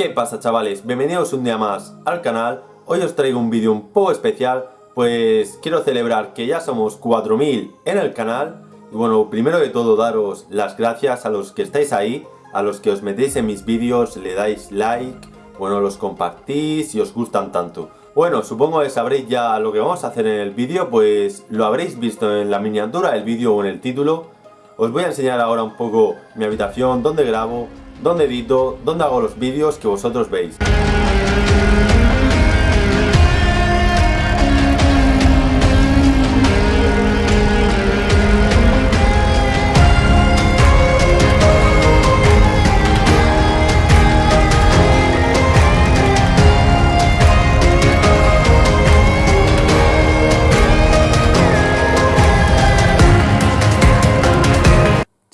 ¿Qué pasa chavales? Bienvenidos un día más al canal. Hoy os traigo un vídeo un poco especial, pues quiero celebrar que ya somos 4000 en el canal. Y bueno, primero de todo daros las gracias a los que estáis ahí, a los que os metéis en mis vídeos, le dais like, bueno, los compartís y os gustan tanto. Bueno, supongo que sabréis ya lo que vamos a hacer en el vídeo, pues lo habréis visto en la miniatura del vídeo o en el título. Os voy a enseñar ahora un poco mi habitación, dónde grabo, dónde edito, dónde hago los vídeos que vosotros veis.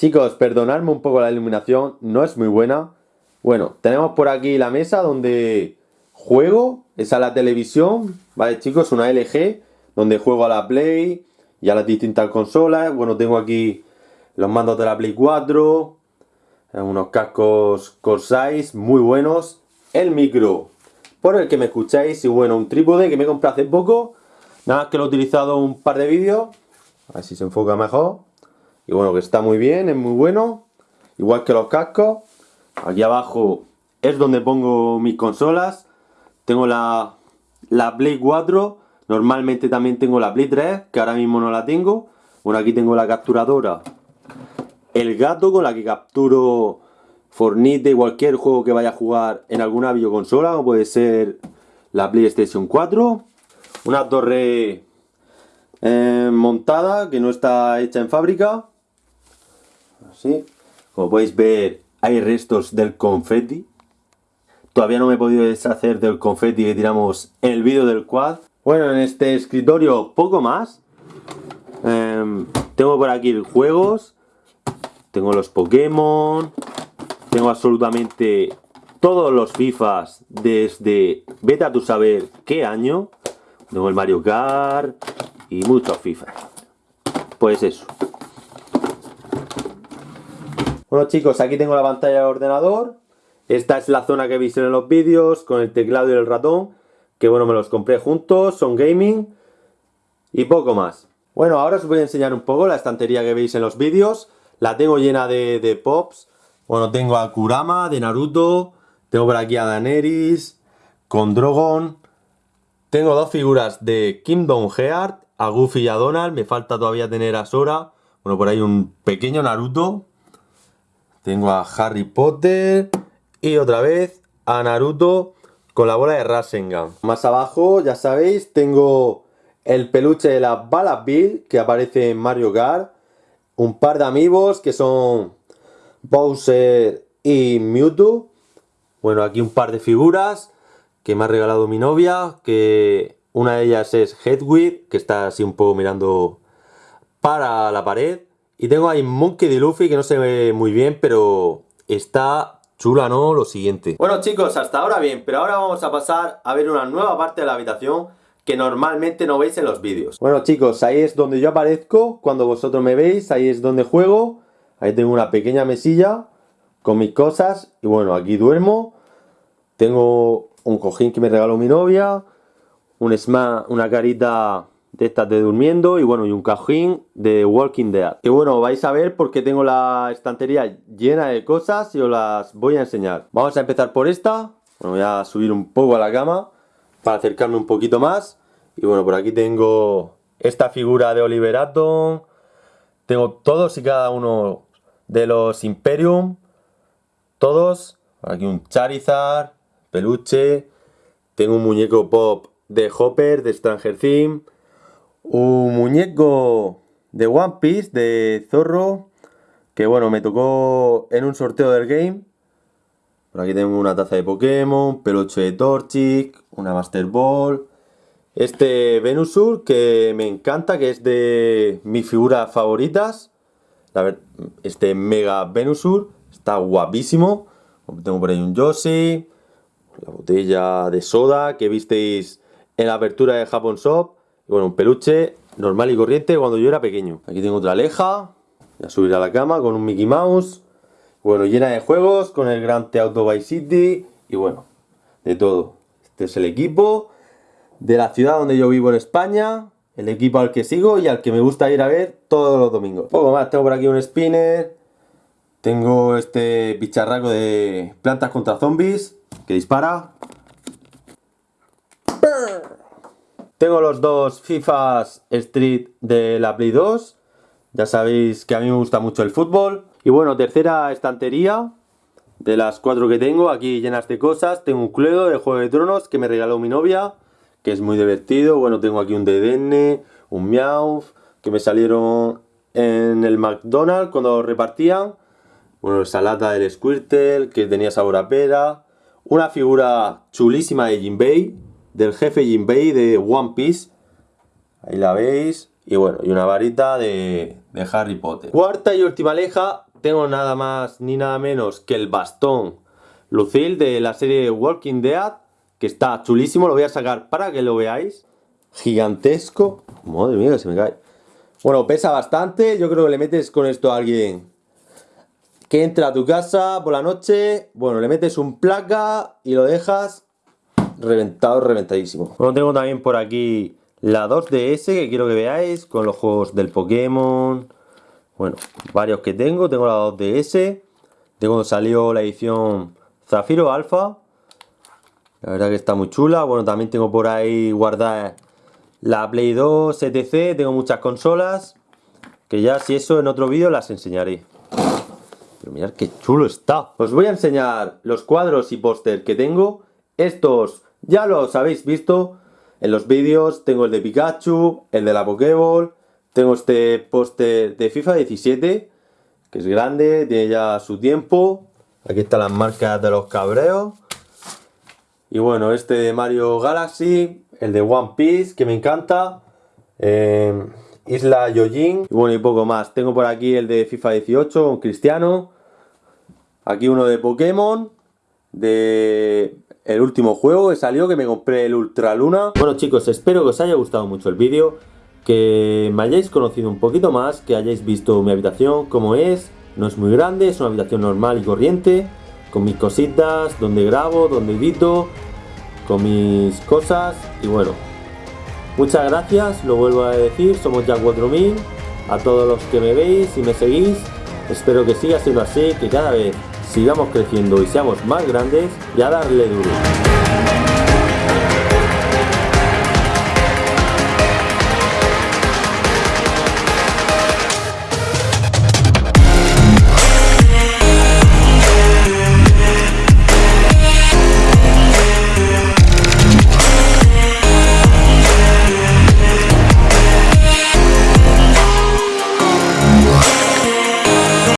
Chicos, perdonadme un poco la iluminación, no es muy buena. Bueno, tenemos por aquí la mesa donde juego, esa es la televisión, ¿vale chicos? Una LG, donde juego a la Play y a las distintas consolas. Bueno, tengo aquí los mandos de la Play 4, eh, unos cascos Corsair muy buenos, el micro por el que me escucháis y bueno, un trípode que me compré hace poco, nada más que lo he utilizado un par de vídeos, a ver si se enfoca mejor. Y bueno, que está muy bien, es muy bueno. Igual que los cascos. Aquí abajo es donde pongo mis consolas. Tengo la, la Play 4. Normalmente también tengo la Play 3, que ahora mismo no la tengo. Bueno, aquí tengo la capturadora. El gato con la que capturo Fornite, cualquier juego que vaya a jugar en alguna videoconsola, como puede ser la PlayStation 4. Una torre eh, montada que no está hecha en fábrica. Como podéis ver, hay restos del confeti. Todavía no me he podido deshacer del confeti que tiramos en el vídeo del quad. Bueno, en este escritorio poco más. Em, tengo por aquí juegos. Tengo los Pokémon. Tengo absolutamente todos los FIFAs desde vete a tu saber qué año. Tengo el Mario Kart y muchos FIFA. Pues eso. Bueno chicos, aquí tengo la pantalla del ordenador. Esta es la zona que veis en los vídeos con el teclado y el ratón. Que bueno, me los compré juntos, son gaming. Y poco más. Bueno, ahora os voy a enseñar un poco la estantería que veis en los vídeos. La tengo llena de, pops. Bueno, tengo a Kurama de Naruto. Tengo por aquí a Daenerys. Con Drogon. Tengo dos figuras de Kingdom Heart. A Goofy y a Donald. Me falta todavía tener a Sora. Bueno, por ahí un pequeño Naruto. Tengo a Harry Potter y otra vez a Naruto con la bola de Rasengan. Más abajo, ya sabéis, tengo el peluche de la balas Bill que aparece en Mario Kart. Un par de amigos que son Bowser y Mewtwo. Bueno, aquí un par de figuras que me ha regalado mi novia, que una de ellas es Hedwig, que está así un poco mirando para la pared. Y tengo ahí Monkey de Luffy que no se ve muy bien, pero está chula, ¿no? Lo siguiente. Bueno chicos, hasta ahora bien, pero ahora vamos a pasar a ver una nueva parte de la habitación que normalmente no veis en los vídeos. Bueno chicos, ahí es donde yo aparezco cuando vosotros me veis, ahí es donde juego. Ahí tengo una pequeña mesilla con mis cosas y bueno, aquí duermo. Tengo un cojín que me regaló mi novia, un una carita de estas durmiendo y bueno, y un cajín de Walking Dead. Que bueno, vais a ver porque tengo la estantería llena de cosas y os las voy a enseñar. Vamos a empezar por esta. Voy a subir un poco a la cama para acercarme un poquito más. Y bueno, por aquí tengo esta figura de Oliver Atom. Tengo todos y cada uno de los Imperium. Todos. Aquí un Charizard, peluche. Tengo un muñeco pop de Hopper, de Stranger Things un muñeco de One Piece, de Zorro, que bueno, me tocó en un sorteo del game. Por aquí tengo una taza de Pokémon, peluche de Torchic, una Master Ball. Este Venusur que me encanta, que es de mis figuras favoritas. Este Mega Venusur está guapísimo. Tengo por ahí un Yoshi, la botella de soda que visteis en la apertura de Japón Shop. Bueno, un peluche normal y corriente cuando yo era pequeño. Aquí tengo otra aleja. Voy a subir a la cama con un Mickey Mouse. Bueno, llena de juegos con el Grand Theft Auto Vice City y bueno, de todo. Este es el equipo de la ciudad donde yo vivo en España, el equipo al que sigo y al que me gusta ir a ver todos los domingos. Poco más, tengo por aquí un spinner, tengo este bicharraco de plantas contra zombies que dispara. Tengo los dos FIFAs Street de la Play 2. Ya sabéis que a mí me gusta mucho el fútbol. Y bueno, tercera estantería de las cuatro que tengo, aquí llenas de cosas. Tengo un Cluedo de Juego de Tronos que me regaló mi novia, que es muy divertido. Bueno, tengo aquí un DDN, un Meowth, que me salieron en el McDonald's cuando repartían. Bueno, esa lata del Squirtle, que tenía sabor a pera. Una figura chulísima de Jinbei, del jefe Jinbei de One Piece. Ahí la veis. Y bueno, y una varita de, Harry Potter. Cuarta y última leja, tengo nada más ni nada menos que el bastón Lucille de la serie Walking Dead, que está chulísimo, lo voy a sacar para que lo veáis. Gigantesco. Madre mía, se me cae. Bueno, pesa bastante, yo creo que le metes con esto a alguien que entra a tu casa por la noche, bueno, le metes un placa y lo dejas reventado, reventadísimo. Bueno, tengo también por aquí la 2DS que quiero que veáis, con los juegos del Pokémon, bueno, varios que tengo. Tengo la 2DS. De cuando salió la edición Zafiro Alpha. La verdad que está muy chula. Bueno, también tengo por ahí guardada la Play 2 etc. Tengo muchas consolas. Que ya si eso en otro vídeo las enseñaré. Pero mirad qué chulo está. Os voy a enseñar los cuadros y póster que tengo. Estos ya los habéis visto en los vídeos. Tengo el de Pikachu, el de la Pokéball, tengo este póster de FIFA 17, que es grande, tiene ya su tiempo. Aquí están las marcas de los cabreos. Y bueno, este de Mario Galaxy, el de One Piece, que me encanta. Eh, Isla Yojin. Y bueno, y poco más. Tengo por aquí el de FIFA 18 con Cristiano. Aquí uno de Pokémon. De el último juego que salió, que me compré el Ultra Luna. Bueno chicos, espero que os haya gustado mucho el vídeo que me hayáis conocido un poquito más, que hayáis visto mi habitación como es, no es muy grande, es una habitación normal y corriente, con mis cositas, donde grabo, donde edito, con mis cosas. Y bueno, muchas gracias, lo vuelvo a decir, somos ya 4000, a todos los que me veis y me seguís, espero que siga siendo así, que cada vez sigamos creciendo y seamos más grandes y a darle duro.